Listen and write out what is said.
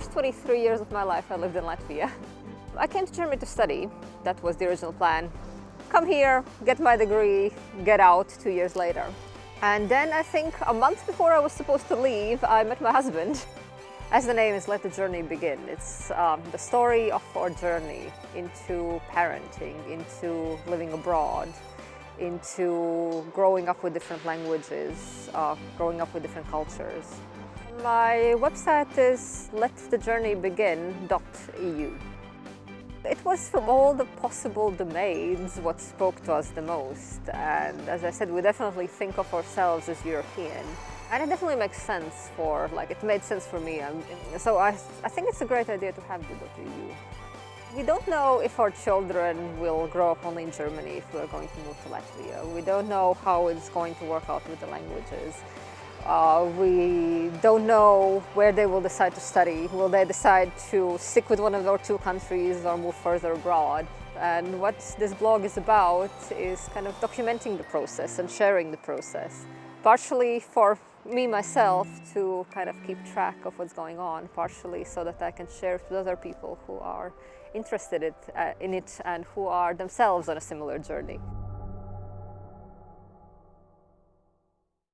first 23 years of my life I lived in Latvia. I came to Germany to study, that was the original plan. Come here, get my degree, get out two years later. And then I think a month before I was supposed to leave, I met my husband. As the name is, let the journey begin. It's um, the story of our journey into parenting, into living abroad, into growing up with different languages, uh, growing up with different cultures. My website is letthejourneybegin.eu. It was from all the possible domains what spoke to us the most and as I said we definitely think of ourselves as European and it definitely makes sense for like it made sense for me um, so I, I think it's a great idea to have the .eu. We don't know if our children will grow up only in Germany if we're going to move to Latvia. We don't know how it's going to work out with the languages. Uh, we don't know where they will decide to study. Will they decide to stick with one of our two countries or move further abroad? And what this blog is about is kind of documenting the process and sharing the process. Partially for me myself to kind of keep track of what's going on, partially so that I can share it with other people who are interested in it uh, and who are themselves on a similar journey.